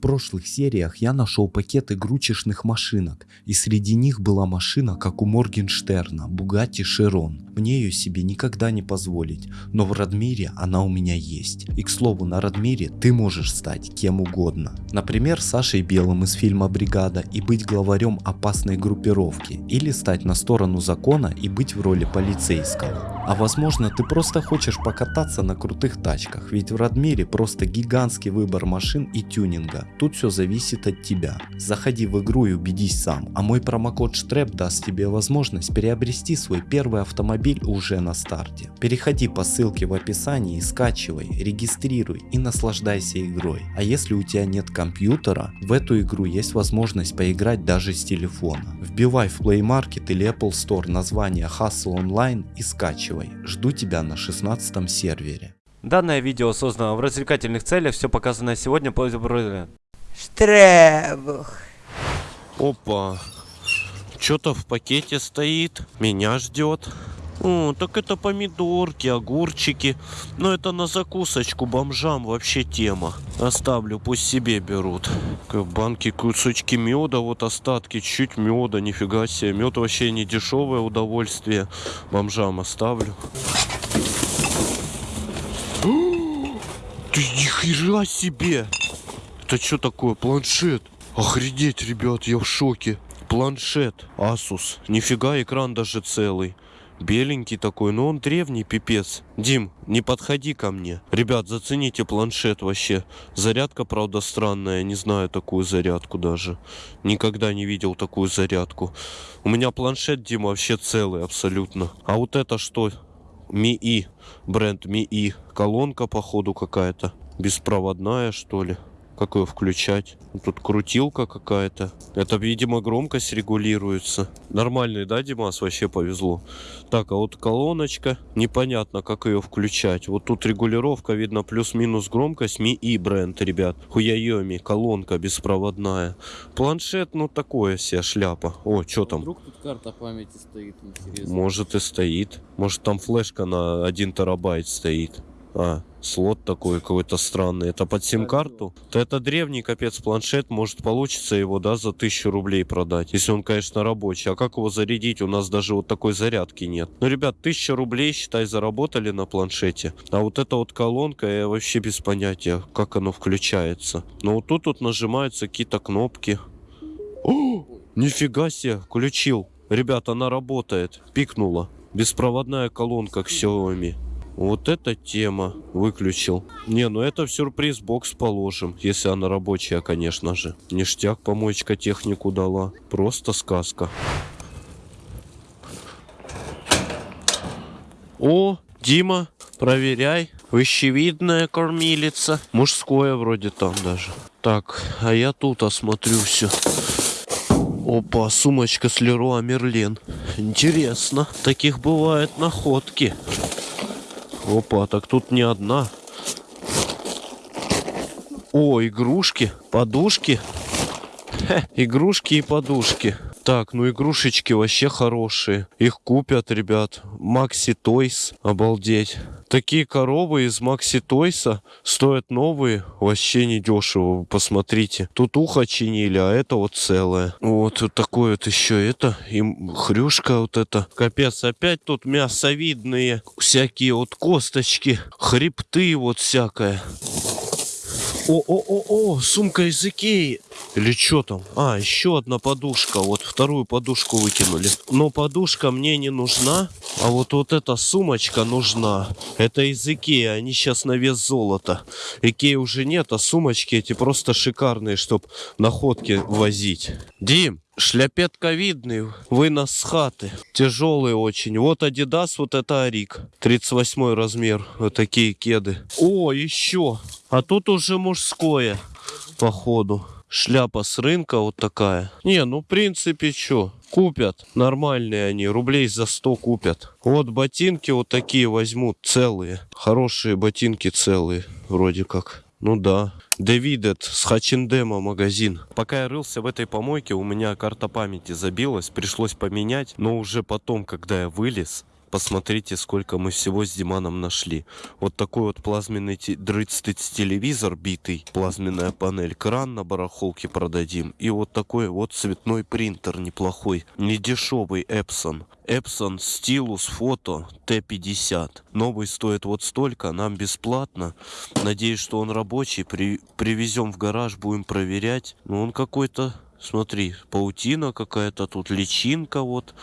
прошлых сериях я нашел пакет игрушечных машинок, и среди них была машина, как у Моргенштерна, Бугатти Широн. Мне ее себе никогда не позволить, но в Радмире она у меня есть. И к слову, на Радмире ты можешь стать кем угодно. Например, Сашей Белым из фильма «Бригада» и быть главарем опасной группировки, или стать на сторону закона и быть в роли полицейского. А возможно ты просто хочешь покататься на крутых тачках, ведь в Радмире просто гигантский выбор машин и тюнинга. Тут все зависит от тебя. Заходи в игру и убедись сам, а мой промокод Штреп даст тебе возможность приобрести свой первый автомобиль уже на старте. Переходи по ссылке в описании скачивай, регистрируй и наслаждайся игрой. А если у тебя нет компьютера, в эту игру есть возможность поиграть даже с телефона. Вбивай в Play Market или Apple Store название Hustle Online и скачивай. Жду тебя на 16 сервере. Данное видео создано в развлекательных целях, все показанное сегодня по Штребух. Опа. Что-то в пакете стоит. Меня ждет. О, так это помидорки, огурчики. Но это на закусочку бомжам вообще тема. Оставлю, пусть себе берут. В банке кусочки меда, вот остатки, чуть меда, нифига себе. Мед вообще не дешевое удовольствие. Бомжам оставлю. Ты нихера себе! Это что такое? Планшет? Охренеть, ребят, я в шоке. Планшет. Asus. Нифига, экран даже целый. Беленький такой, но он древний, пипец. Дим, не подходи ко мне. Ребят, зацените планшет вообще. Зарядка, правда, странная. Не знаю такую зарядку даже. Никогда не видел такую зарядку. У меня планшет, Дима, вообще целый абсолютно. А вот это что? Ми-И. Бренд Ми-И. Колонка, походу, какая-то. Беспроводная, что ли? Как ее включать? Тут крутилка какая-то. Это, видимо, громкость регулируется. Нормальный, да, Димас? Вообще повезло. Так, а вот колоночка. Непонятно, как ее включать. Вот тут регулировка, видно, плюс-минус громкость. Ми и бренд, ребят. Хуяйоми, колонка беспроводная. Планшет, ну, такое себе шляпа. О, что там? Вдруг тут карта памяти стоит, интересно. Может и стоит. Может там флешка на 1 терабайт стоит. А, слот такой какой-то странный. Это под сим-карту? То это древний капец планшет. Может получится его, да, за тысячу рублей продать. Если он, конечно, рабочий. А как его зарядить? У нас даже вот такой зарядки нет. Ну, ребят, тысяча рублей, считай, заработали на планшете. А вот эта вот колонка, я вообще без понятия, как оно включается. Но вот тут вот нажимаются какие-то кнопки. О, нифига себе, включил. Ребят, она работает. Пикнула. Беспроводная колонка Xiaomi. Вот эта тема выключил. Не, ну это в сюрприз бокс положим, если она рабочая, конечно же. Ништяк помоечка технику дала. Просто сказка. О, Дима, проверяй. Вещевидная кормилица. Мужское вроде там даже. Так, а я тут осмотрю все. Опа, сумочка с Леруа Мерлен. Интересно. Таких бывают находки. Опа, так тут не одна. О, игрушки, подушки. Хе, игрушки и подушки. Так, ну игрушечки вообще хорошие. Их купят, ребят. Макси Тойс. Обалдеть. Такие коробы из Макси Тойса стоят новые. Вообще не дешево. Посмотрите. Тут ухо чинили, а это вот целое. Вот, вот такое вот еще это. И хрюшка вот это. Капец, опять тут мясовидные. Всякие вот косточки. Хребты вот всякое. О-о-о-о, сумка из Икеи. Или что там? А, еще одна подушка. Вот вторую подушку выкинули. Но подушка мне не нужна. А вот вот эта сумочка нужна. Это из Икеи. Они сейчас на вес золота. Икеи уже нет, а сумочки эти просто шикарные, чтобы находки возить. Дим, Шляпетка видный, вынос с хаты. Тяжелый очень. Вот Адидас, вот это Арик. 38 размер. Вот такие кеды. О, еще. А тут уже мужское, походу. Шляпа с рынка вот такая. Не, ну в принципе что, купят. Нормальные они, рублей за 100 купят. Вот ботинки вот такие возьмут, целые. Хорошие ботинки целые, вроде как. Ну да. Дэвидет с Хачиндема магазин. Пока я рылся в этой помойке, у меня карта памяти забилась, пришлось поменять. Но уже потом, когда я вылез, Посмотрите, сколько мы всего с Диманом нашли. Вот такой вот плазменный те- 30 телевизор битый, плазменная панель, кран на барахолке продадим. И вот такой вот цветной принтер неплохой, не дешевый Epson. Epson Stylus Photo T50. Новый стоит вот столько, нам бесплатно. Надеюсь, что он рабочий. При- привезем в гараж, будем проверять. Ну, он какой-то Смотри, паутина какая-то тут, личинка вот.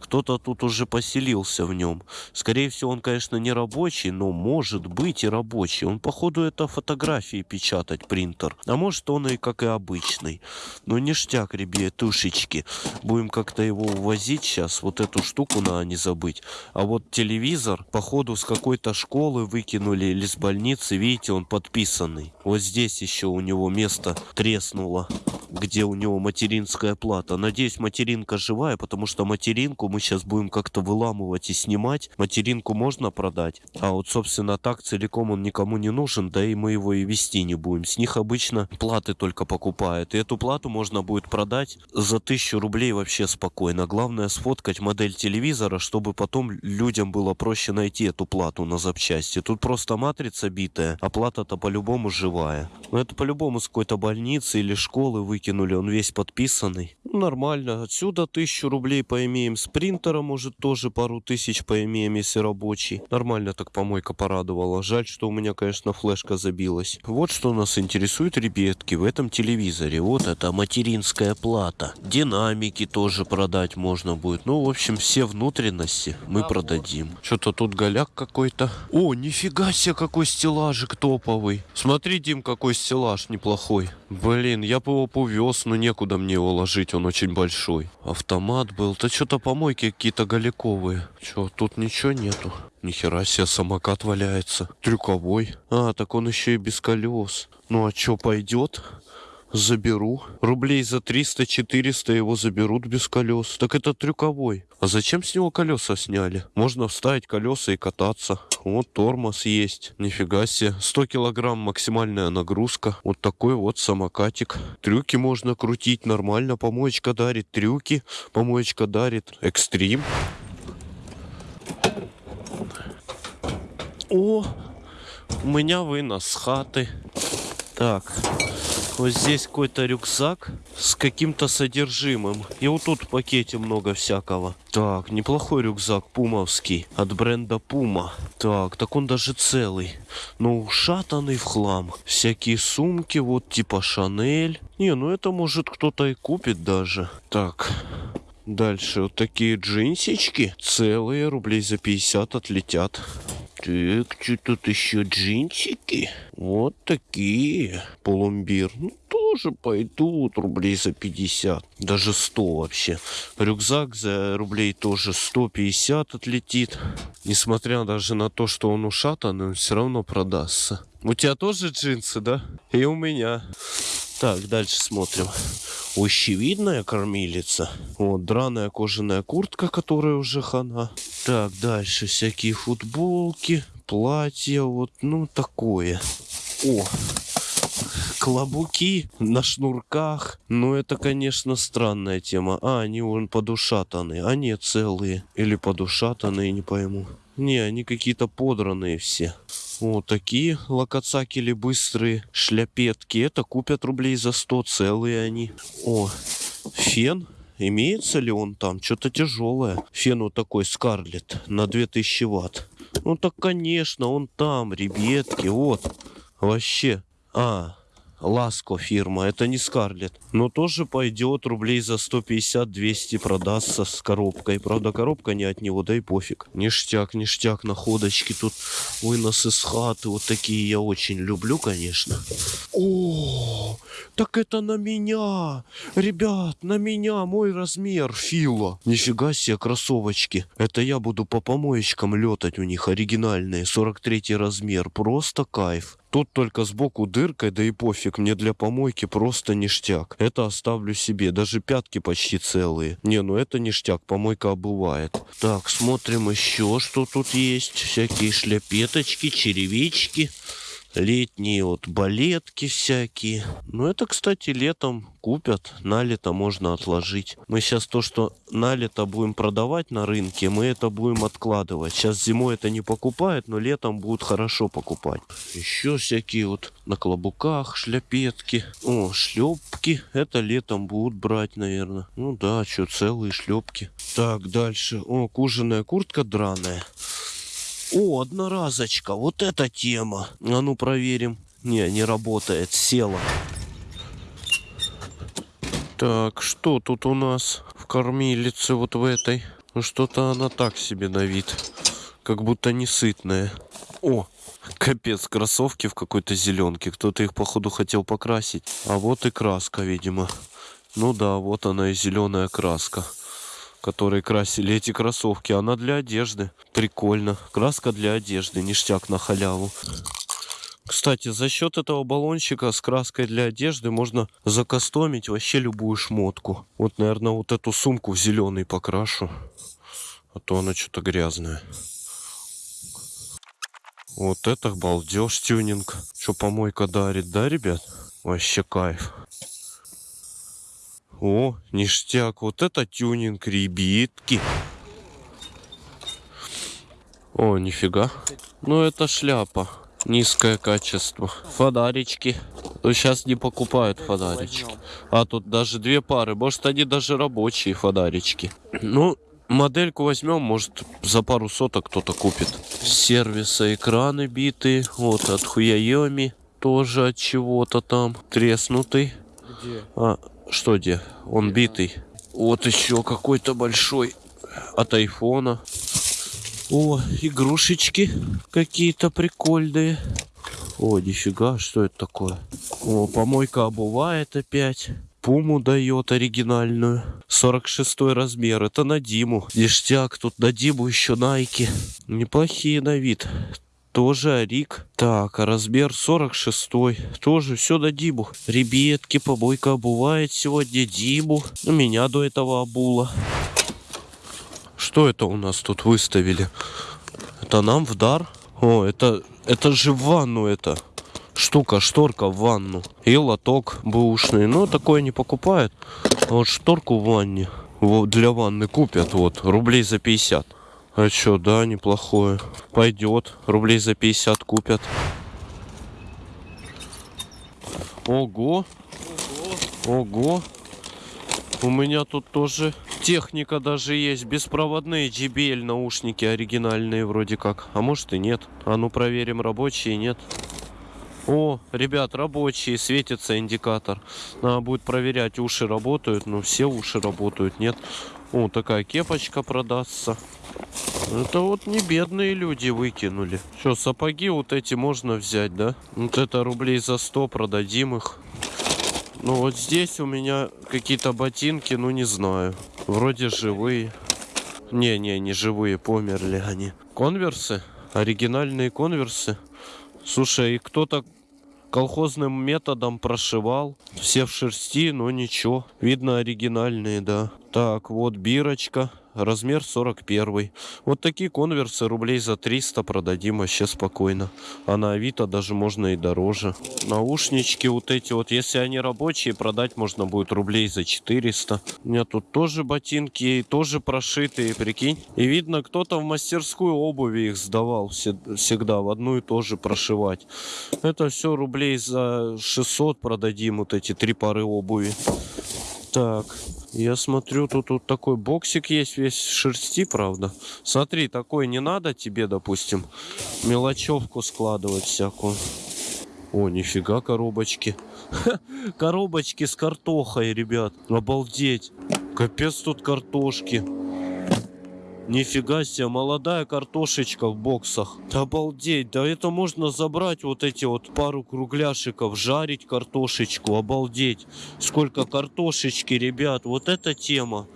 Кто-то тут уже поселился в нем. Скорее всего, он, конечно, не рабочий, но может быть и рабочий. Он, походу, это фотографии печатать, принтер. А может, он и как и обычный. Ну, ништяк, ребятушечки. Будем как-то его увозить сейчас. Вот эту штуку надо не забыть. А вот телевизор, походу, с какой-то школы выкинули или с больницы. Видите, он подписанный. Вот здесь еще у него место треснуло где у него материнская плата. Надеюсь, материнка живая, потому что материнку мы сейчас будем как-то выламывать и снимать. Материнку можно продать, а вот, собственно, так целиком он никому не нужен, да и мы его и вести не будем. С них обычно платы только покупают, и эту плату можно будет продать за тысячу рублей вообще спокойно. Главное сфоткать модель телевизора, чтобы потом людям было проще найти эту плату на запчасти. Тут просто матрица битая, а плата-то по-любому живая. Но это по-любому с какой-то больницы или школы выкинули, он весь подписанный. Нормально, отсюда тысячу рублей поимеем, с принтера, может, тоже пару тысяч поимеем, если рабочий. Нормально так помойка порадовала. Жаль, что у меня, конечно, флешка забилась. Вот что нас интересует, ребятки, в этом телевизоре. Вот это материнская плата. Динамики тоже продать можно будет. Ну, в общем, все внутренности мы продадим. Что-то тут голяк какой-то. О, нифига себе, какой стеллажик топовый. Смотри, Дим, какой стеллаж неплохой. Блин, я бы его повез, но некуда мне его ложить, он очень большой. Автомат был. Да что-то помойки какие-то галиковые. Че, тут ничего нету. Нихера себе, самокат валяется. Трюковой. А, так он еще и без колес. Ну а что, пойдет? Заберу. Рублей за 300-400 его заберут без колес. Так это трюковой. А зачем с него колеса сняли? Можно вставить колеса и кататься. Вот тормоз есть. Нифига себе. 100 килограмм максимальная нагрузка. Вот такой вот самокатик. Трюки можно крутить нормально. Помоечка дарит трюки. Помоечка дарит экстрим. О, у меня вынос с хаты. Так, вот здесь какой-то рюкзак с каким-то содержимым. И вот тут в пакете много всякого. Так, неплохой рюкзак пумовский от бренда Пума. Так, так он даже целый. Но ушатанный в хлам. Всякие сумки, вот типа Шанель. Не, ну это может кто-то и купит даже. Так, Дальше вот такие джинсички. Целые, рублей за 50 отлетят. Так, что тут еще джинсики? Вот такие. Пломбир. Ну, тоже пойдут рублей за 50. Даже 100 вообще. Рюкзак за рублей тоже 150 отлетит. Несмотря даже на то, что он ушатанный, он все равно продастся. У тебя тоже джинсы, да? И у меня. Так, дальше смотрим. Ощевидная кормилица. Вот, драная кожаная куртка, которая уже хана. Так, дальше всякие футболки, платья, вот, ну, такое. О, клобуки на шнурках. Ну, это, конечно, странная тема. А, они вон подушатанные. А нет, целые. Или подушатанные, не пойму. Не, они какие-то подранные все. Вот такие локоцакели быстрые шляпетки. Это купят рублей за 100, целые они. О, фен. Имеется ли он там? Что-то тяжелое. Фен вот такой Скарлет на 2000 ватт. Ну так, конечно, он там, ребятки. Вот. Вообще. А, Ласко фирма, это не Скарлет. Но тоже пойдет рублей за 150-200 продастся с коробкой. Правда, коробка не от него, да и пофиг. Ништяк, ништяк, находочки тут. Вынос из хаты, вот такие я очень люблю, конечно. О, так это на меня. Ребят, на меня мой размер Фила. Нифига себе, кроссовочки. Это я буду по помоечкам летать у них оригинальные. 43 размер. Просто кайф. Тут только сбоку дыркой, да и пофиг, мне для помойки просто ништяк. Это оставлю себе, даже пятки почти целые. Не, ну это ништяк, помойка обувает. Так, смотрим еще, что тут есть. Всякие шляпеточки, черевички. Летние вот балетки всякие. Ну, это, кстати, летом купят. На лето можно отложить. Мы сейчас то, что на лето будем продавать на рынке, мы это будем откладывать. Сейчас зимой это не покупают, но летом будут хорошо покупать. Еще всякие вот на клобуках шляпетки. О, шлепки. Это летом будут брать, наверное. Ну да, что, целые шлепки. Так, дальше. О, кожаная куртка драная. О, одноразочка. Вот эта тема. А ну проверим. Не, не работает. Села. Так, что тут у нас в кормилице вот в этой? Ну что-то она так себе на вид. Как будто не сытная. О, капец, кроссовки в какой-то зеленке. Кто-то их, походу, хотел покрасить. А вот и краска, видимо. Ну да, вот она и зеленая краска которые красили эти кроссовки. Она для одежды. Прикольно. Краска для одежды. Ништяк на халяву. Кстати, за счет этого баллончика с краской для одежды можно закастомить вообще любую шмотку. Вот, наверное, вот эту сумку в зеленый покрашу. А то она что-то грязная. Вот это балдеж тюнинг. Что помойка дарит, да, ребят? Вообще кайф. О, ништяк. Вот это тюнинг, ребятки. О, нифига. Ну, это шляпа. Низкое качество. Фонарички. Сейчас не покупают фонарички. А тут даже две пары. Может, они даже рабочие фонарички. Ну, модельку возьмем, может, за пару соток кто-то купит. Сервиса экраны битые. Вот, от Хуяеми. Тоже от чего-то там. Треснутый. Где? А, что где? Он битый. Вот еще какой-то большой от айфона. О, игрушечки какие-то прикольные. О, нифига, что это такое? О, помойка обувает опять. Пуму дает оригинальную. 46 размер. Это на Диму. Ништяк. Тут на Диму еще найки. Неплохие на вид. Тоже Арик. Так, а размер 46 Тоже все на Диму. Ребятки, помойка обувает сегодня Диму. Ну, меня до этого обула. Что это у нас тут выставили? Это нам в дар? О, это, это же в ванну это. Штука, шторка в ванну. И лоток бэушный. Но такое не покупают. А вот шторку в ванне. Вот для ванны купят. Вот, рублей за 50. А чё, да, неплохое. Пойдет. Рублей за 50 купят. Ого. Ого. У меня тут тоже техника даже есть. Беспроводные JBL наушники оригинальные вроде как. А может и нет. А ну проверим, рабочие нет. О, ребят, рабочие, светится индикатор. Надо будет проверять, уши работают. Ну, все уши работают, нет. О, такая кепочка продастся. Это вот не бедные люди выкинули. Что, сапоги вот эти можно взять, да? Вот это рублей за 100 продадим их. Ну вот здесь у меня какие-то ботинки, ну не знаю. Вроде живые. Не-не, не живые, померли они. Конверсы? Оригинальные конверсы? Слушай, их кто-то колхозным методом прошивал. Все в шерсти, но ничего. Видно оригинальные, да. Так, вот бирочка размер 41. Вот такие конверсы рублей за 300 продадим вообще спокойно. А на Авито даже можно и дороже. Наушнички вот эти вот, если они рабочие, продать можно будет рублей за 400. У меня тут тоже ботинки, тоже прошитые, прикинь. И видно, кто-то в мастерскую обуви их сдавал всегда, в одну и то же прошивать. Это все рублей за 600 продадим, вот эти три пары обуви. Так, я смотрю, тут вот такой боксик есть, весь шерсти, правда. Смотри, такой не надо тебе, допустим, мелочевку складывать всякую. О, нифига коробочки. коробочки с картохой, ребят. Обалдеть. Капец тут картошки. Нифига себе, молодая картошечка в боксах. Обалдеть, да это можно забрать вот эти вот пару кругляшиков, жарить картошечку, обалдеть. Сколько картошечки, ребят, вот эта тема.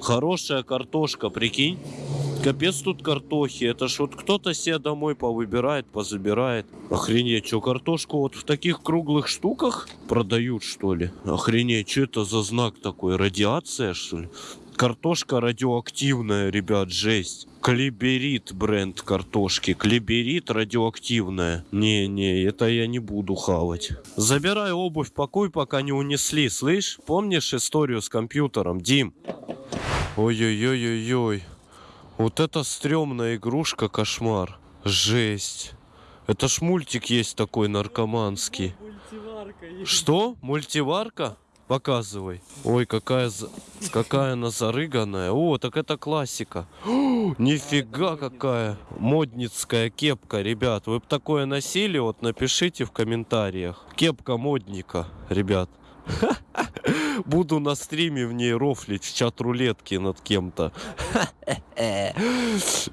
Хорошая картошка, прикинь. Капец тут картохи. Это ж вот кто-то себе домой повыбирает, позабирает. Охренеть, что картошку вот в таких круглых штуках продают, что ли? Охренеть, что это за знак такой? Радиация, что ли? Картошка радиоактивная, ребят, жесть. Клиберит бренд картошки. Клиберит радиоактивная. Не-не, это я не буду хавать. Забирай обувь, пакуй, пока не унесли. Слышь, помнишь историю с компьютером, Дим? Ой-ой-ой-ой-ой. Вот это стрёмная игрушка, кошмар. Жесть. Это ж мультик есть такой наркоманский. Что? Мультиварка? Показывай. Ой, какая, какая она зарыганная. О, так это классика. О, нифига какая модницкая кепка, ребят. Вы бы такое носили? Вот напишите в комментариях. Кепка модника, ребят. Буду на стриме в ней рофлить в чат рулетки над кем-то.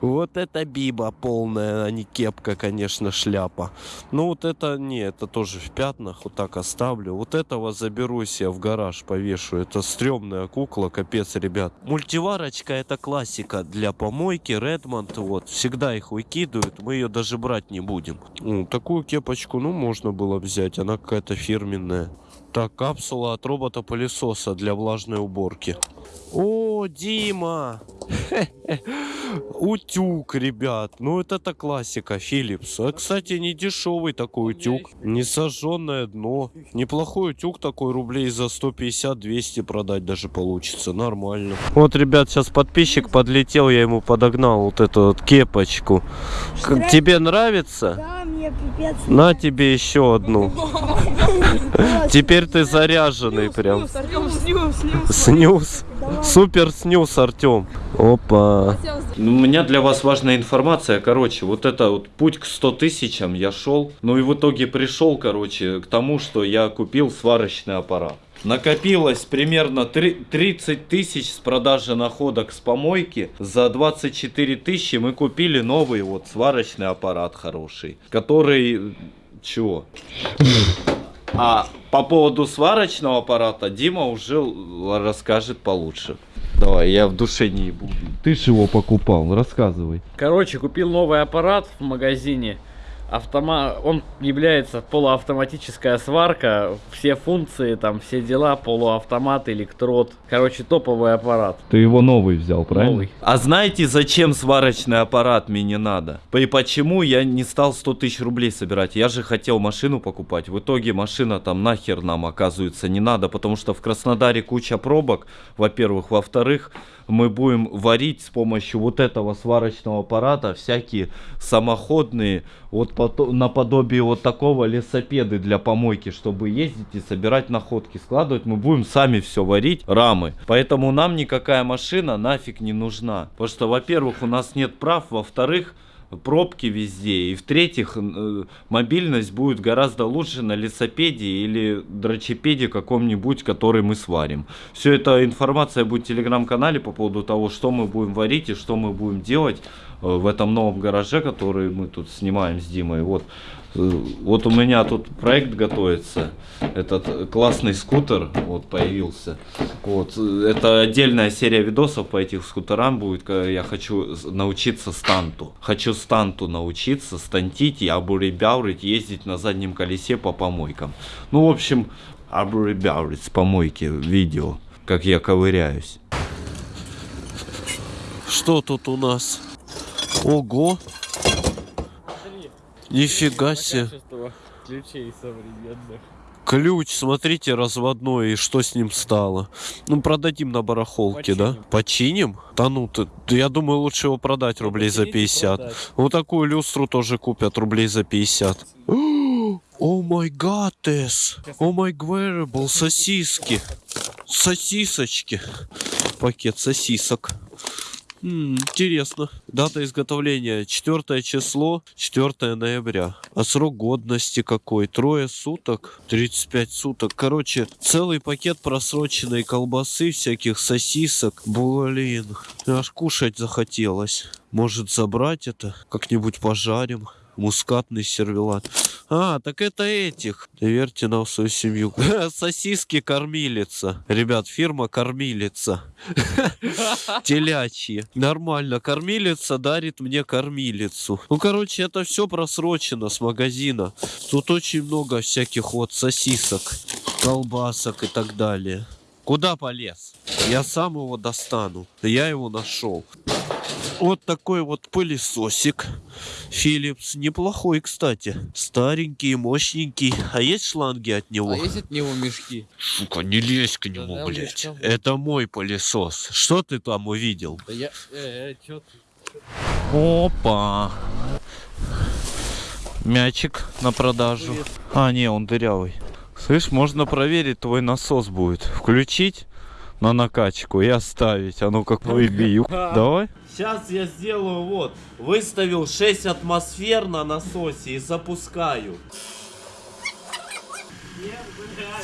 Вот это биба полная, а не кепка, конечно, шляпа. Ну вот это не, это тоже в пятнах, вот так оставлю. Вот этого заберу себе в гараж, повешу. Это стрёмная кукла, капец, ребят. Мультиварочка это классика для помойки, Редмонд, вот. Всегда их выкидывают, мы ее даже брать не будем. Ну, такую кепочку, ну, можно было взять, она какая-то фирменная. Так, капсула от робота-пылесоса для влажной уборки. О, Дима! Утюг, ребят. Ну, это классика, Philips. А, кстати, не дешевый такой утюг. Не сожженное дно. Неплохой утюг такой, рублей за 150-200 продать даже получится. Нормально. Вот, ребят, сейчас подписчик подлетел, я ему подогнал вот эту вот кепочку. Тебе нравится? Да. На тебе еще одну. Теперь ты заряженный прям. Артем, снюс, снюс. Снюс. Супер снюс, Артем. Опа. Ну, У меня для вас важная информация. Короче, вот это вот путь к 100 тысячам я шел. Ну и в итоге пришел, короче, к тому, что я купил сварочный аппарат. Накопилось примерно три- 30 тысяч с продажи находок с помойки. За 24 тысячи мы купили новый вот сварочный аппарат хороший. Который... Чего? А по поводу сварочного аппарата Дима уже л- расскажет получше. Давай, я в душе не ебу. Ты же его покупал, рассказывай. Короче, купил новый аппарат в магазине. Автома... Он является полуавтоматическая сварка. Все функции, там, все дела, полуавтомат, электрод. Короче, топовый аппарат. Ты его новый взял, правильно? Новый. А знаете, зачем сварочный аппарат мне не надо? И почему я не стал 100 тысяч рублей собирать? Я же хотел машину покупать. В итоге машина там нахер нам, оказывается, не надо, потому что в Краснодаре куча пробок, во-первых. Во-вторых, мы будем варить с помощью вот этого сварочного аппарата всякие самоходные, вот наподобие вот такого лесопеды для помойки, чтобы ездить и собирать находки, складывать. Мы будем сами все варить, рамы. Поэтому нам никакая машина нафиг не нужна. Потому что, во-первых, у нас нет прав, во-вторых, пробки везде. И в-третьих, э, мобильность будет гораздо лучше на лесопеде или дрочепеде каком-нибудь, который мы сварим. Все эта информация будет в телеграм-канале по поводу того, что мы будем варить и что мы будем делать в этом новом гараже, который мы тут снимаем с Димой. Вот, э, вот у меня тут проект готовится. Этот э, классный скутер вот появился. Вот, э, это отдельная серия видосов по этих скутерам будет. Я хочу научиться станту. Хочу станту научиться, стантить и абурибяурить, ездить на заднем колесе по помойкам. Ну, в общем, абурибяурить с помойки видео, как я ковыряюсь. Что тут у нас? Ого. Нифига себе. Ключей современных. Ключ, смотрите, разводной, и что с ним стало? Ну, продадим на барахолке, да? Починим? Да ну, ты, я думаю, лучше его продать рублей за 50. Вот такую люстру тоже купят рублей за 50. О май гадес! О май гверебл, сосиски! Сосисочки! Пакет сосисок. Интересно. Дата изготовления 4 число, 4 ноября. А срок годности какой? Трое суток, 35 суток. Короче, целый пакет просроченной колбасы, всяких сосисок. Блин, аж кушать захотелось. Может забрать это? Как-нибудь пожарим. Мускатный сервелат. А, так это этих. Доверьте нам свою семью. Сосиски кормилица. Ребят, фирма кормилица. Телячьи. Нормально. Кормилица дарит мне кормилицу. Ну, короче, это все просрочено с магазина. Тут очень много всяких вот сосисок, колбасок и так далее. Куда полез? Я сам его достану. Я его нашел. Вот такой вот пылесосик. Philips. Неплохой, кстати. Старенький, мощненький. А есть шланги от него? А есть от него мешки? Сука, не лезь к нему, Да-да, блядь. мешков. Это мой пылесос. Что ты там увидел? Да я... Э, э, чё ты? Опа. Мячик на продажу. А, не, он дырявый. Слышь, можно проверить, твой насос будет. Включить на накачку и оставить. А ну какой бью. Давай. Сейчас я сделаю вот. Выставил 6 атмосфер на насосе и запускаю.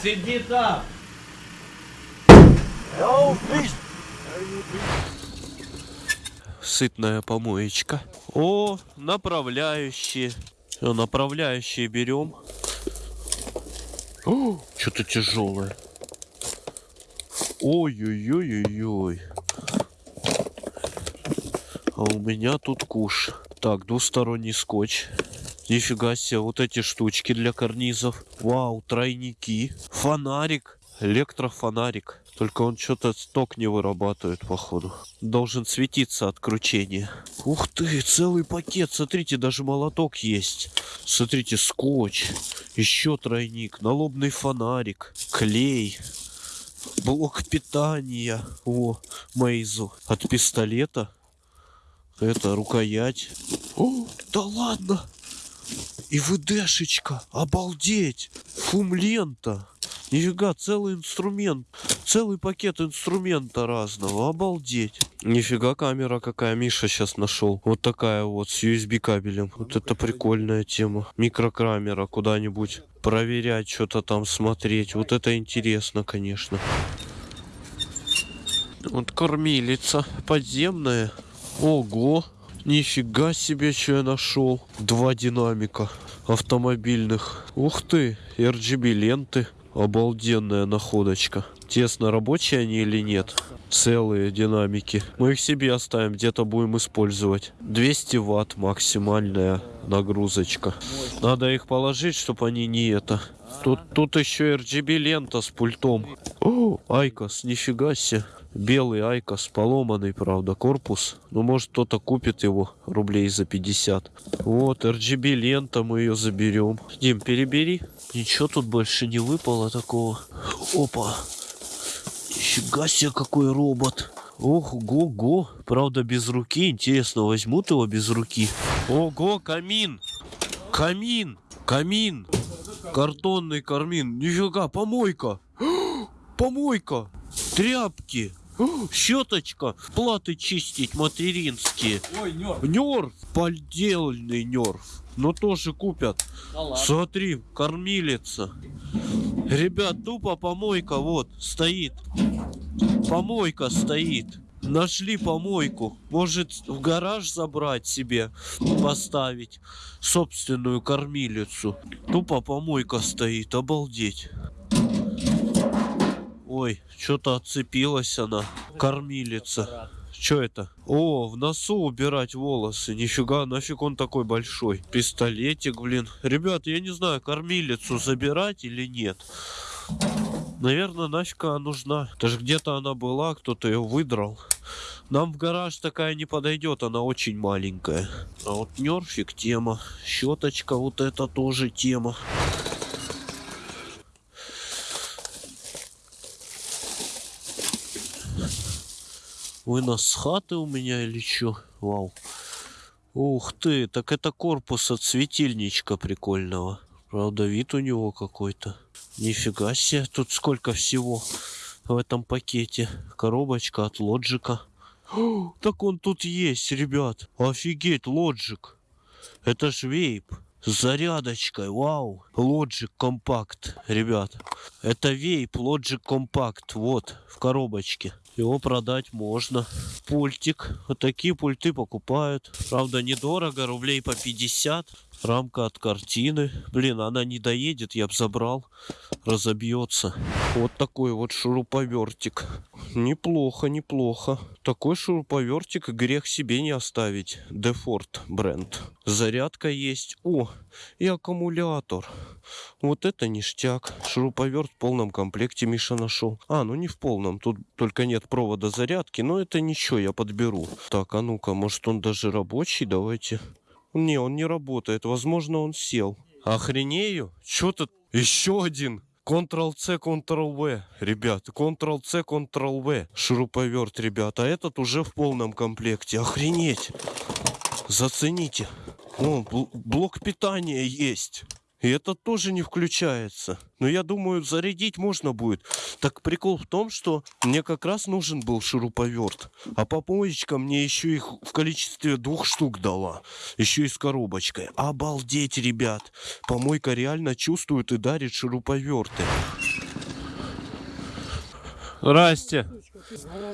Сиди там. Сытная помоечка. О, направляющие. Всё, направляющие берем. Что-то тяжелое. Ой-ой-ой-ой-ой. А у меня тут куш. Так, двусторонний скотч. Нифига себе, вот эти штучки для карнизов. Вау, тройники. Фонарик. Электрофонарик. Только он что-то сток не вырабатывает, походу. Должен светиться от кручения. Ух ты, целый пакет. Смотрите, даже молоток есть. Смотрите, скотч. Еще тройник. Налобный фонарик. Клей. Блок питания. О, Мейзу. От пистолета. Это рукоять. О, да ладно. И ВДшечка. Обалдеть. Фум-лента. Нифига, целый инструмент. Целый пакет инструмента разного. Обалдеть. Нифига камера какая Миша сейчас нашел. Вот такая вот с USB кабелем. Вот это прикольная тема. Микрокамера куда-нибудь проверять, что-то там смотреть. Вот это интересно, конечно. Вот кормилица подземная. Ого. Нифига себе, что я нашел. Два динамика автомобильных. Ух ты, RGB ленты. Обалденная находочка. Интересно, рабочие они или нет? Целые динамики. Мы их себе оставим, где-то будем использовать. 200 ватт максимальная нагрузочка. Надо их положить, чтобы они не это. Тут, тут еще RGB лента с пультом. О, IQOS, нифига себе. Белый IQOS, поломанный, правда, корпус. Ну, может, кто-то купит его рублей за 50. Вот, RGB лента, мы ее заберем. Дим, перебери. Ничего тут больше не выпало такого. Опа. Нифига себе, какой робот. Ох, го-го. Правда, без руки. Интересно, возьмут его без руки? Ого, камин. Камин. Камин. Картонный камин. Нифига, помойка. Помойка. Тряпки. Щеточка. Платы чистить материнские. Ой, нёрк. Нерв. Поддельный нерв. Но тоже купят. Да ладно. Смотри, кормилица. Ребят, тупо помойка вот стоит. Помойка стоит. Нашли помойку. Может в гараж забрать себе, поставить собственную кормилицу. Тупо помойка стоит, обалдеть. Ой, что-то отцепилась она. Кормилица. Что это? О, в носу убирать волосы. Нифига, нафиг он такой большой. Пистолетик, блин. Ребят, я не знаю, кормилицу забирать или нет. Наверное, нафиг она нужна. Даже где-то она была, кто-то ее выдрал. Нам в гараж такая не подойдет, она очень маленькая. А вот нерфик тема. Щеточка вот это тоже тема. Вынос с хаты у меня или чё? Вау. Ух ты, так это корпус от светильничка прикольного. Правда, вид у него какой-то. Нифига себе, тут сколько всего в этом пакете. Коробочка от лоджика. О, так он тут есть, ребят. Офигеть, лоджик. Это ж вейп. С зарядочкой, вау. Logic Compact, ребят. Это вейп Logic Compact, вот, в коробочке. Его продать можно. Пультик. Вот такие пульты покупают. Правда, недорого, рублей по 50. Рамка от картины. Блин, она не доедет, я бы забрал. Разобьется. Вот такой вот шуруповертик. Неплохо, неплохо. Такой шуруповертик грех себе не оставить. Дефорт бренд. Зарядка есть. О, и аккумулятор. Вот это ништяк. Шуруповерт в полном комплекте Миша нашел. А, ну не в полном. Тут только нет провода зарядки. Но это ничего, я подберу. Так, а ну-ка, может он даже рабочий? Давайте. Не, он не работает. Возможно, он сел. Охренею? Чё тут? Еще один. Ctrl-C, Ctrl-V, ребят. Ctrl-C, Ctrl-V. Шуруповерт, ребята. А этот уже в полном комплекте. Охренеть. Зацените. О, бл- блок питания есть. И это тоже не включается. Но я думаю, зарядить можно будет. Так прикол в том, что мне как раз нужен был шуруповерт. А помоечка мне еще их в количестве двух штук дала. Еще и с коробочкой. Обалдеть, ребят. Помойка реально чувствует и дарит шуруповерты. Здрасте.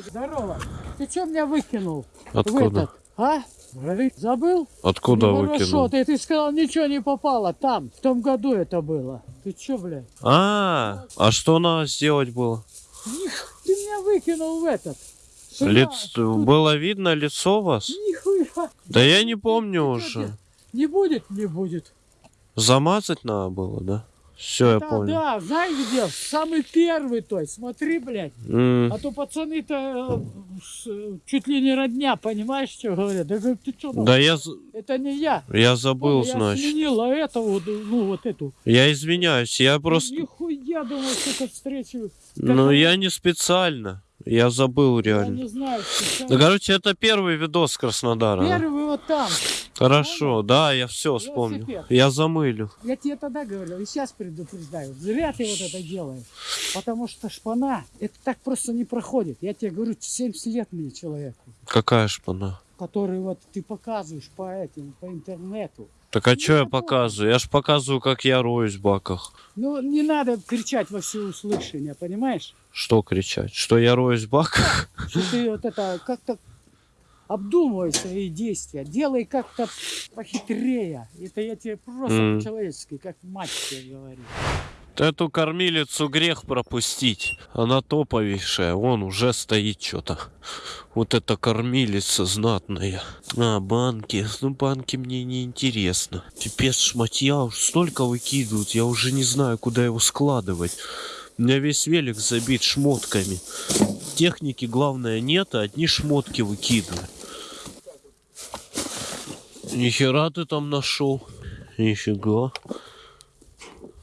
Здорово. Ты что меня выкинул? В Откуда? этот, а? Говорит, Забыл? Откуда Ну, выкинул? Хорошо, ты, ты сказал, ничего не попало там. В том году это было. Ты что, блядь? А, а что надо сделать было? Ты меня выкинул в этот. Сюда, Лиц... тут Было видно лицо вас? Нихуя. Да я не помню чё, уже. Не будет, не будет. Замазать надо было, да? Все, я да, понял. да, знаешь где? Самый первый той. Смотри, блядь. М, А то пацаны-то э, чуть ли не родня, понимаешь, что говорят? Да ты что, Да я, это не я. я забыл, я значит. сменил, а это вот, ну вот эту. Я извиняюсь, я просто... Нихуя, думаю, что встречу. Ну, я не специально. Я забыл Я реально. не знаю, сейчас. Ну, короче, это первый видос с Краснодара. да? Первый вот там. Хорошо, да, я все вспомнил. Велосипед. Я замылю. Я тебе тогда говорил, и сейчас предупреждаю. Зря ты вот это делаешь. Потому что шпана, это так просто не проходит. Я тебе говорю, 70 лет мне человеку, Какая шпана? который вот ты показываешь по этим, по интернету. Так а что я показываю? Я ж показываю, как я роюсь в баках. Ну, не надо кричать во всеуслышание, понимаешь? Что кричать? Что я роюсь в баках? Что ты вот это как-то обдумывай свои действия, делай как-то похитрее. Это я тебе просто М. по-человечески, как мать тебе говорю. Эту кормилицу грех пропустить. Она топовейшая. Вон уже стоит что-то. Вот эта кормилица знатная. А, банки. Ну, банки мне не интересно. Пипец, шматья уж столько выкидывают. Я уже не знаю, куда его складывать. У меня весь велик забит шмотками. Техники, главное, нет, а одни шмотки выкидывают. Нихера ты там нашел. Нифига.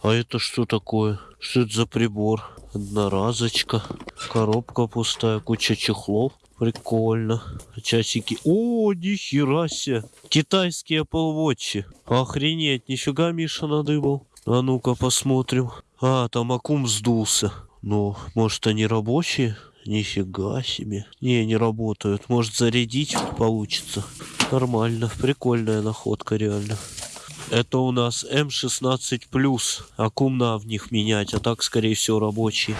А это что такое? Что это за прибор? Одноразочка. Коробка пустая, куча чехлов. Прикольно. Часики. О, нихера себе. Китайские Apple Watch. Охренеть, нифига Миша надыбал. А ну-ка посмотрим. А, там аккум сдулся. Ну, может они рабочие? Нифига себе. Не, не работают. Может зарядить получится. Нормально. Прикольная находка реально. Это у нас М16 плюс. Аккум на в них менять, а так, скорее всего, рабочий.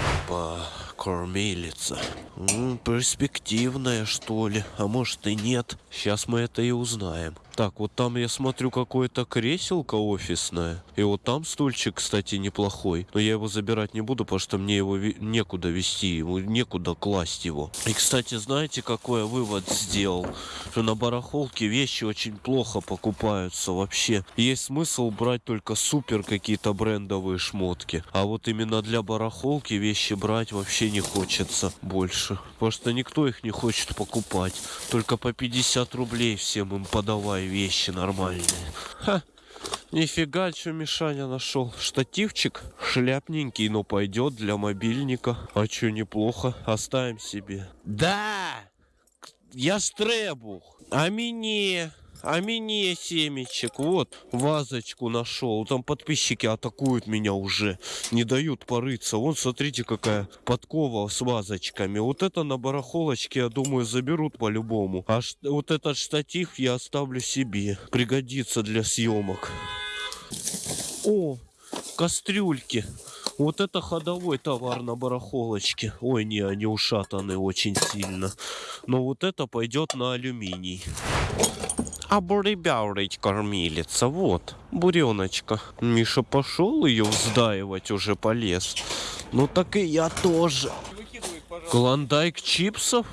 Кормилица. М, перспективная, что ли? А может и нет. Сейчас мы это и узнаем. Так, вот там я смотрю какое-то креселко офисное. И вот там стульчик, кстати, неплохой. Но я его забирать не буду, потому что мне его некуда вести, ему некуда класть его. И, кстати, знаете, какой я вывод сделал? Что на барахолке вещи очень плохо покупаются вообще. Есть смысл брать только супер какие-то брендовые шмотки. А вот именно для барахолки вещи брать вообще не хочется больше. Потому что никто их не хочет покупать. Только по 50 рублей всем им подавай вещи нормальные. Ха. Нифига, что Мишаня нашел. Штативчик шляпненький, но пойдет для мобильника. А что, неплохо. Оставим себе. Да! Я стребух. А мне? А мне семечек. Вот, вазочку нашел. Там подписчики атакуют меня уже. Не дают порыться. Вон, смотрите, какая подкова с вазочками. Вот это на барахолочке, я думаю, заберут по-любому. А вот этот штатив я оставлю себе. Пригодится для съемок. О, кастрюльки. Вот это ходовой товар на барахолочке. Ой, не, они ушатаны очень сильно. Но вот это пойдет на алюминий. Обребяурить кормилица, вот, буреночка. Миша пошел ее вздаивать, уже полез. Ну так и я тоже. Клондайк чипсов?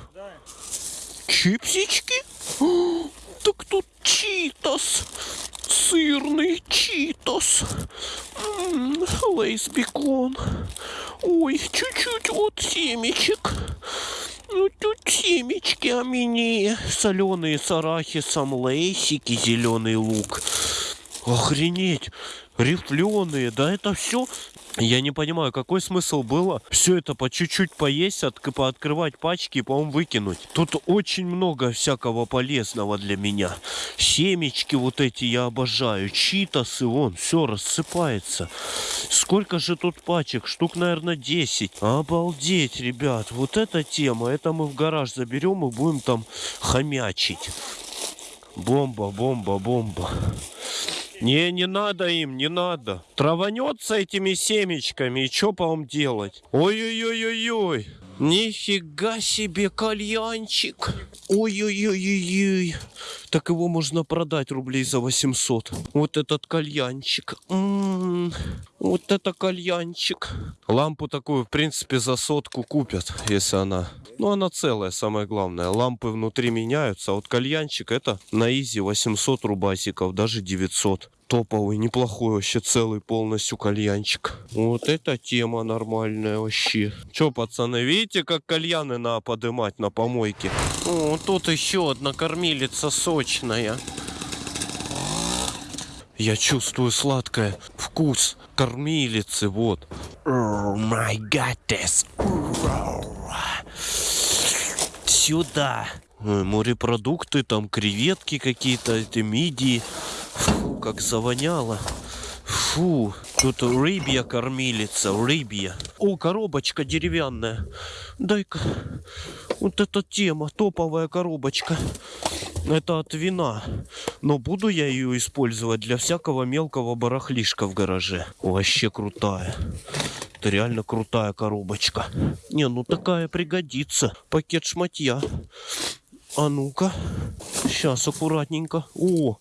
Чипсички? О, так тут читос. Сырный читос. Лейс бекон. Ой, чуть-чуть вот семечек. Ну тут семечки, а мне соленые с арахисом, лейсики, зеленый лук. Охренеть, рифленые, да это все. Я не понимаю, какой смысл было все это по чуть-чуть поесть, от, пооткрывать пачки и, по-моему, выкинуть. Тут очень много всякого полезного для меня. Семечки вот эти я обожаю, читасы, вон, все рассыпается. Сколько же тут пачек? Штук, наверное, 10. Обалдеть, ребят, вот эта тема, это мы в гараж заберем и будем там хомячить. Бомба, бомба, бомба. Не, не надо им, не надо. Траванется этими семечками, и что по вам делать? Ой-ой-ой-ой-ой. Нифига себе кальянчик. Ой-ой-ой-ой-ой. Так его можно продать рублей за 800. Вот этот кальянчик. М, Вот это кальянчик. Лампу такую, в принципе, за сотку купят, если она... Ну, она целая, самое главное. Лампы внутри меняются, а вот кальянчик это на изи 800 рубасиков, даже 900 топовый, неплохой вообще целый полностью кальянчик. Вот эта тема нормальная вообще. Че, пацаны, видите, как кальяны надо подымать на помойке? О, тут еще одна кормилица сочная. Я чувствую сладкое вкус кормилицы, вот. Oh my goddess. Сюда. Морепродукты, там креветки какие-то, эти мидии. Фу, как завоняло. Фу, тут рыбья кормилица, рыбья. О, коробочка деревянная. Дай-ка. Вот эта тема, топовая коробочка. Это от вина. Но буду я ее использовать для всякого мелкого барахлишка в гараже. Вообще крутая. Это реально крутая коробочка. Не, ну такая пригодится. Пакет шматья. А ну-ка. Сейчас аккуратненько. О,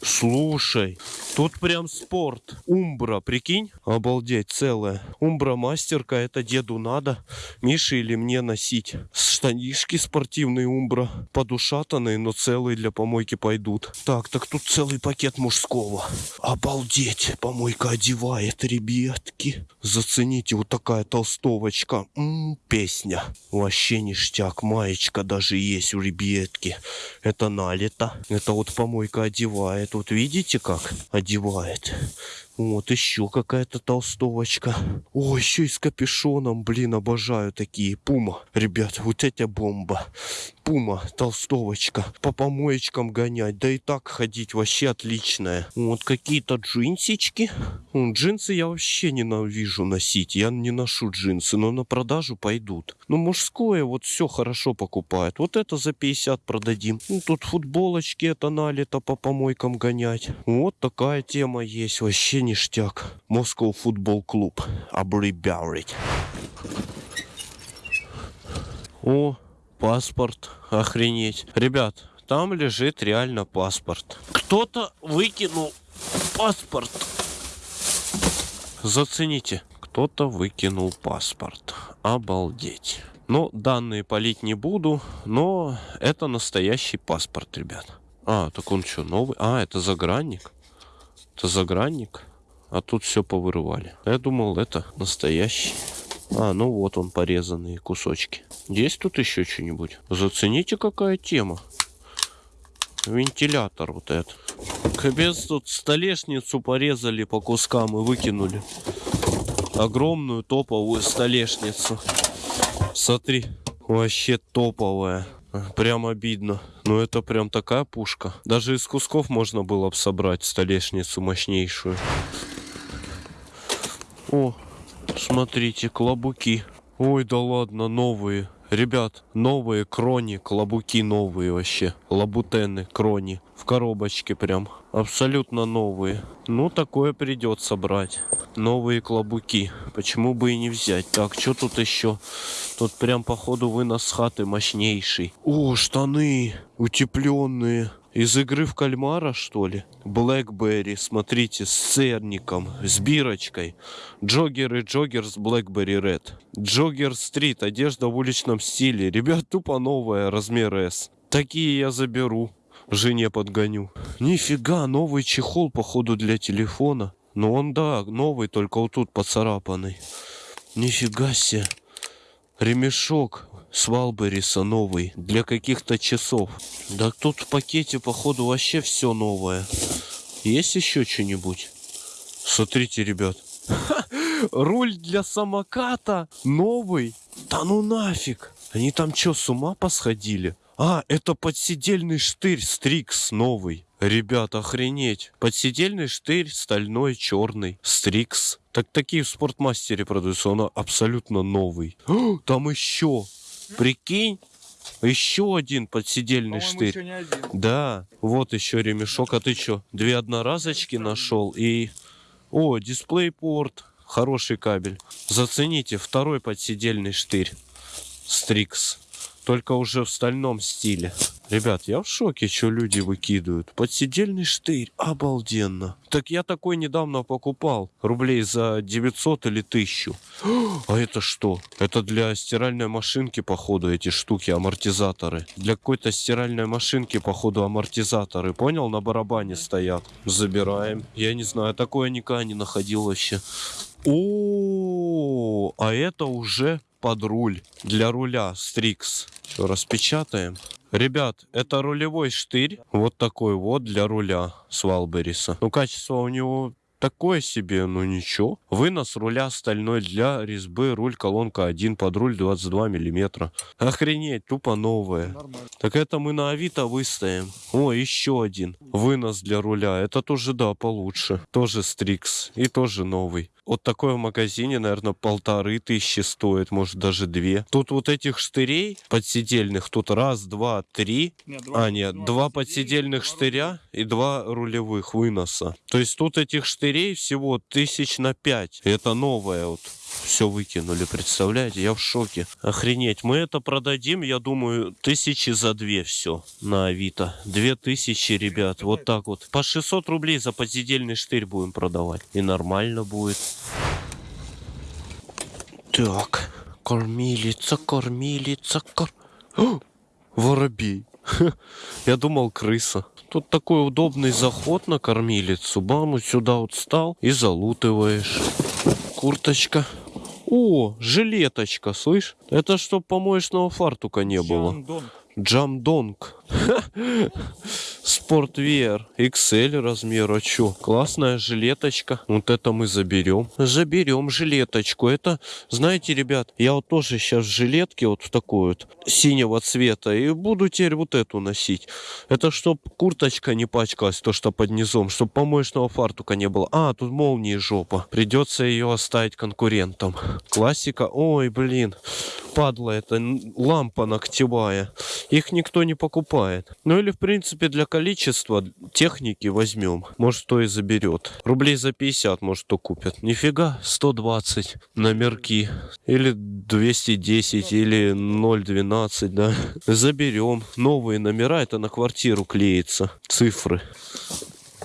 Слушай, тут прям спорт. Умбра, прикинь? Обалдеть, целая. Умбра мастерка, это деду надо. Мише или мне носить. Штанишки спортивные умбра. Подушатанные, но целые для помойки пойдут. Так, так тут целый пакет мужского. Обалдеть, помойка одевает, ребятки. Зацените, вот такая толстовочка. М, песня. Вообще ништяк. Маечка даже есть у ребятки. Это налито. Это вот помойка одевает. Вот видите, как одевает. Вот еще какая-то толстовочка. О, еще и с капюшоном. Блин, обожаю такие. Пума. Ребят, вот эта бомба. Пума, толстовочка. По помоечкам гонять. Да и так ходить вообще отличная. Вот какие-то джинсички. Джинсы я вообще ненавижу носить. Я не ношу джинсы, но на продажу пойдут. Ну, мужское вот все хорошо покупают. Вот это за 50 продадим. Ну, тут футболочки это налито по помойкам гонять. Вот такая тема есть. Вообще ништяк. Moscow футбол клуб. Обребярить. О, паспорт. Охренеть. Ребят, там лежит реально паспорт. Кто-то выкинул паспорт. Зацените. Кто-то выкинул паспорт. Обалдеть. Ну, данные полить не буду, но это настоящий паспорт, ребят. А, так он что, новый? А, это загранник. Это загранник. А тут все повырывали. Я думал, это настоящий. А, ну вот он, порезанные кусочки. Есть тут еще что-нибудь? Зацените, какая тема. Вентилятор вот этот. Капец, тут столешницу порезали по кускам и выкинули. Огромную топовую столешницу. Смотри, вообще топовая. Прям обидно. Но это прям такая пушка. Даже из кусков можно было бы собрать столешницу мощнейшую. О, смотрите, клобуки. Ой, да ладно, новые. Ребят, новые крони, клобуки новые вообще. Лабутены, крони. В коробочке прям. Абсолютно новые. Ну, такое придется брать. Новые клобуки. Почему бы и не взять? Так, что тут еще? Тут прям, походу, вынос хаты мощнейший. О, штаны утепленные. Из игры в кальмара, что ли? Блэкберри, смотрите, с церником, с бирочкой. Джоггер и джоггер с Блэкберри Ред. Джоггер Стрит, одежда в уличном стиле. Ребят, тупо новая, размер S. Такие я заберу. Жене подгоню. Нифига, новый чехол, походу, для телефона. Ну он, да, новый, только вот тут поцарапанный. Нифига себе. Ремешок с Валбериса новый для каких-то часов. Да тут в пакете, походу, вообще все новое. Есть еще что-нибудь? Смотрите, ребят. Руль для самоката новый. Да ну нафиг. Они там что, с ума посходили? А, это подседельный штырь Стрикс новый. Ребят, охренеть. Подседельный штырь стальной, черный. Стрикс. Так такие в спортмастере продаются. Он абсолютно новый. Там еще. Прикинь. Еще один подседельный штырь. Да, вот еще ремешок. А ты что, две одноразочки нашел? И... О, дисплейпорт. Хороший кабель. Зацените, второй подседельный штырь. Стрикс. Только уже в стальном стиле. Ребят, я в шоке, что люди выкидывают. Подседельный штырь, обалденно. Так я такой недавно покупал. Рублей за 900 или 1000. А это что? Это для стиральной машинки, походу, эти штуки, амортизаторы. Для какой-то стиральной машинки, походу, амортизаторы. Понял? На барабане стоят. Забираем. Я не знаю, такое никогда не находил вообще. О, а это уже под руль. Для руля Стрикс. Все, распечатаем. Ребят, это рулевой штырь. Вот такой вот для руля с Валбериса. Ну, качество у него такое себе, но ничего. Вынос руля стальной для резьбы, руль колонка 1 под руль 22 миллиметра. Охренеть, тупо новое. Так это мы на Авито выставим. О, еще один. Вынос для руля. Это тоже, да, получше. Тоже Стрикс. И тоже новый. Вот такой в магазине, наверное, полторы тысячи стоит, может даже две. Тут вот этих штырей подседельных, тут раз, два, три. а, нет, два подседельных штыря и два рулевых выноса. То есть тут этих штырей всего тысяч на пять. Это новое вот все выкинули, представляете? Я в шоке. Охренеть. Мы это продадим, я думаю, тысячи за две все на Авито. Две тысячи, ребят, вот так вот. По 600 рублей за подседельный штырь будем продавать. И нормально будет. Так, кормилица, кормилица, кор... О, воробей. Я думал, крыса. Тут такой удобный заход на кормилицу. Бам, вот сюда вот встал и залутываешь. Курточка. О, жилеточка, слышь? Это чтоб помоечного фартука не было. Джамдонг. Спортвер. XL размера. Чё? Классная жилеточка. Вот это мы заберем. Заберем жилеточку. Это, знаете, ребят, я вот тоже сейчас в жилетке вот в такой вот синего цвета. И буду теперь вот эту носить. Это чтоб курточка не пачкалась, то что под низом. Чтоб помоечного фартука не было. А, тут молнии жопа. Придется ее оставить конкурентам. Классика. Ой, блин. Падла это лампа ногтевая. Их никто не покупает. Ну или в принципе для количества техники возьмем. Может кто и заберет. Рублей за 50 может кто купит. Нифига, 120 номерки. Или 210, или 012, да. Заберем. Новые номера, это на квартиру клеится. Цифры.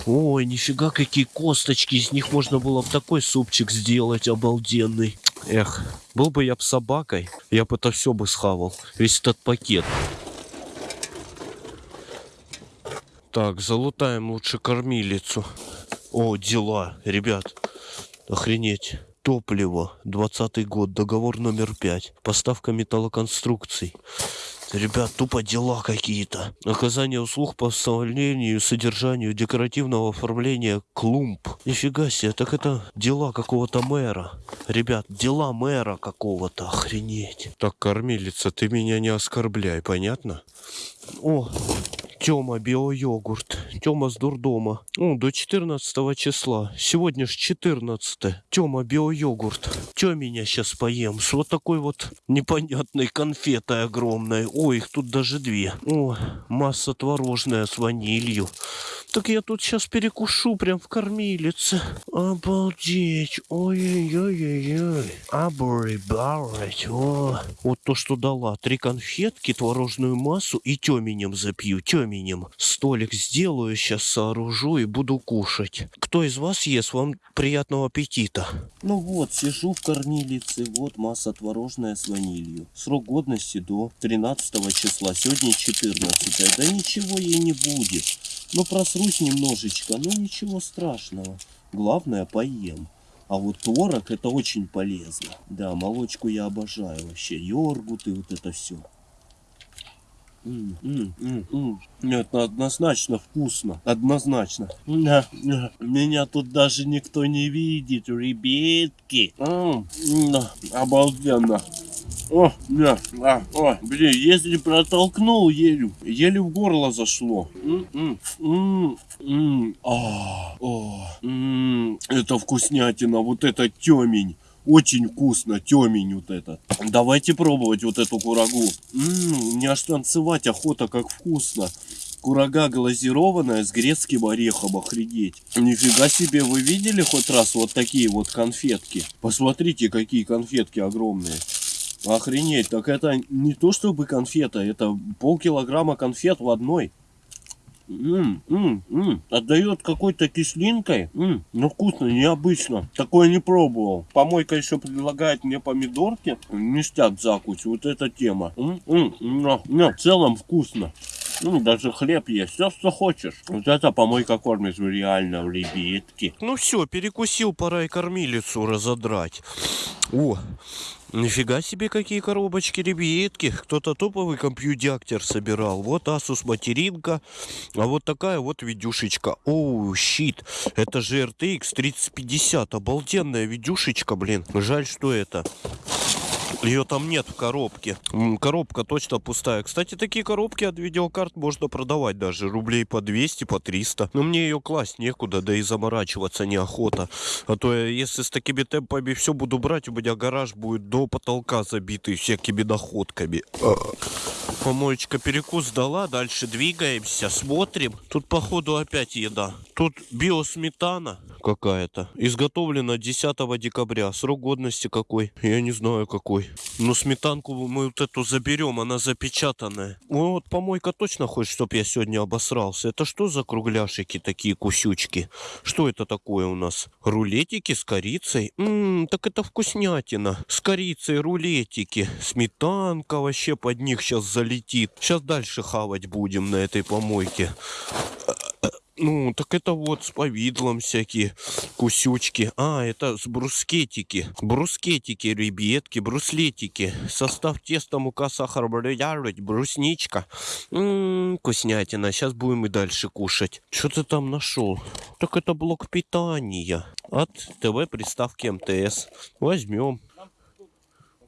Ой, нифига, какие косточки. Из них можно было бы такой супчик сделать обалденный. Эх, был бы я б собакой, я бы это все бы схавал. Весь этот пакет. Так, залутаем лучше кормилицу. О, дела, ребят. Охренеть. Топливо. 20 год. Договор номер 5. Поставка металлоконструкций. Ребят, тупо дела какие-то. Оказание услуг по составлению и содержанию декоративного оформления клумб. Нифига себе, так это дела какого-то мэра. Ребят, дела мэра какого-то, охренеть. Так, кормилица, ты меня не оскорбляй, понятно? О, Тёма, био-йогурт. Тёма с дурдома. О, до 14 числа. Сегодня ж 14. Тёма, био-йогурт. Чё меня сейчас поем? С вот такой вот непонятной конфетой огромной. Ой, их тут даже две. О, масса творожная с ванилью. Так я тут сейчас перекушу прям в кормилице. Обалдеть. Ой-ой-ой-ой-ой. Обрыбарать. О. Вот то, что дала. Три конфетки, творожную массу и тёменем запью. Тёменем временем столик сделаю, сейчас сооружу и буду кушать. Кто из вас ест? Вам приятного аппетита. Ну вот, сижу в кормилице, вот масса творожная с ванилью. Срок годности до 13 числа, сегодня 14. Да ничего ей не будет. Ну просрусь немножечко, но ничего страшного. Главное поем. А вот творог это очень полезно. Да, молочку я обожаю вообще. Йогурт и вот это все. Нет, ну, однозначно вкусно. Однозначно. Меня тут даже никто не видит, ребятки. М, Обалденно. О, да, а, о, блин, если протолкнул еле, еле в горло зашло. М, м, м, м, а, о, м, Это вкуснятина, вот это темень. Очень вкусно, темень вот это. Давайте пробовать вот эту курагу. Ммм, мне аж танцевать охота, как вкусно. Курага глазированная с грецким орехом, охренеть. Нифига себе, вы видели хоть раз вот такие вот конфетки? Посмотрите, какие конфетки огромные. Охренеть, так это не то чтобы конфета, это полкилограмма конфет в одной. М, м, м. Отдает какой-то кислинкой. М, ну вкусно, необычно. Такое не пробовал. Помойка еще предлагает мне помидорки. Ништяк закусь. Вот эта тема. М, м, но, но в целом вкусно. Ну, даже хлеб есть, все, что хочешь. Вот это помойка кормит реально в ребятки. Ну все, перекусил, пора и кормилицу разодрать. О, нифига себе какие коробочки, ребятки. Кто-то топовый компьютер собирал. Вот Asus материнка, а вот такая вот видюшечка. Оу, щит. Это же RTX 3050. Обалденная видюшечка, блин. Жаль, что это. Ее там нет в коробке. Коробка точно пустая. Кстати, такие коробки от видеокарт можно продавать даже. Рублей по 200, по 300. Но мне ее класть некуда, да и заморачиваться неохота. А то я, если с такими темпами все буду брать, у меня гараж будет до потолка забитый всякими находками. А. Помоечка перекус дала, дальше двигаемся, смотрим. Тут походу опять еда. Тут биосметана какая-то. Изготовлена 10 декабря. Срок годности какой? Я не знаю какой. Но сметанку мы вот эту заберем, она запечатанная. Вот помойка точно хочет, чтобы я сегодня обосрался. Это что за кругляшики такие, кусючки? Что это такое у нас? Рулетики с корицей? Ммм, так это вкуснятина. С корицей рулетики. Сметанка вообще под них сейчас залетит. Сейчас дальше хавать будем на этой помойке. Ну, так это вот с повидлом всякие кусючки. А, это с брускетики. Брускетики, ребятки, бруслетики. Состав теста, мука, сахар, брусничка. брусничка. Ммм, вкуснятина. Сейчас будем и дальше кушать. Что ты там нашел? Так это блок питания от ТВ-приставки МТС. Возьмем.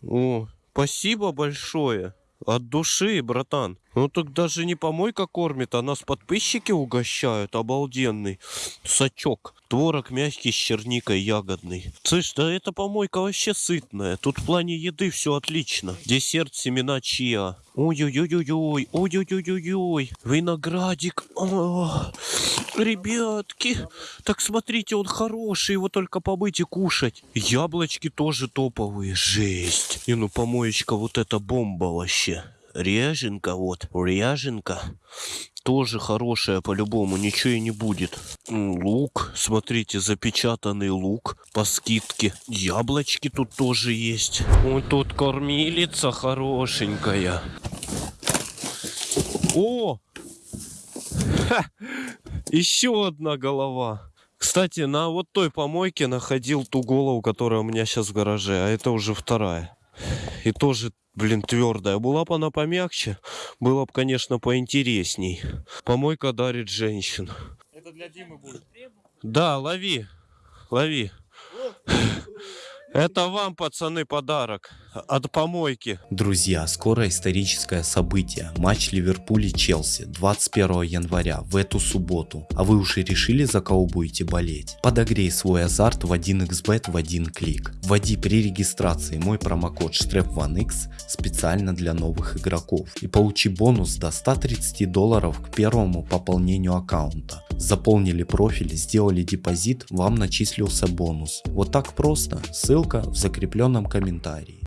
О, спасибо большое. От души, братан. Ну так даже не помойка кормит, а нас подписчики угощают. Обалденный. Сачок. Творог мягкий с черникой ягодный. Слышь, да эта помойка вообще сытная. Тут в плане еды все отлично. Десерт семена чиа. Ой-ой-ой-ой-ой. Ой-ой-ой-ой-ой. Виноградик. Ребятки. Так смотрите, он хороший. Его только побыть и кушать. Яблочки тоже топовые. Жесть. И ну помоечка вот эта бомба вообще. Ряженка вот, ряженка. Тоже хорошая по-любому, ничего и не будет. Лук, смотрите, запечатанный лук по скидке. Яблочки тут тоже есть. Вот тут кормилица хорошенькая. О! Ха! Еще одна голова. Кстати, на вот той помойке находил ту голову, которая у меня сейчас в гараже, а это уже вторая. И тоже, блин, твердая. Была бы она помягче, было бы, конечно, поинтересней. Помойка дарит женщин. Это для Димы будет. Да, лови, лови. Это вам, пацаны, подарок от помойки. Друзья, скоро историческое событие. Матч Ливерпуль и Челси 21 января в эту субботу. А вы уже решили за кого будете болеть? Подогрей свой азарт в 1xbet в один клик. Вводи при регистрации мой промокод STREP1X специально для новых игроков и получи бонус до 130 долларов к первому пополнению аккаунта. Заполнили профиль, сделали депозит, вам начислился бонус. Вот так просто. Ссылка в закрепленном комментарии.